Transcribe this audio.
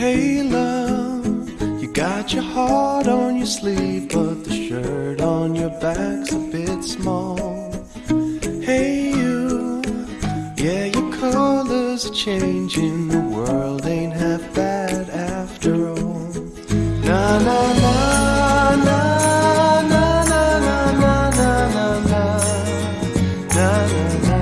Hey love, you got your heart on your sleeve, but the shirt on your back's a bit small. Hey you, yeah your colors are changing, the world ain't half bad after all. Na na na na. na na na na na na na na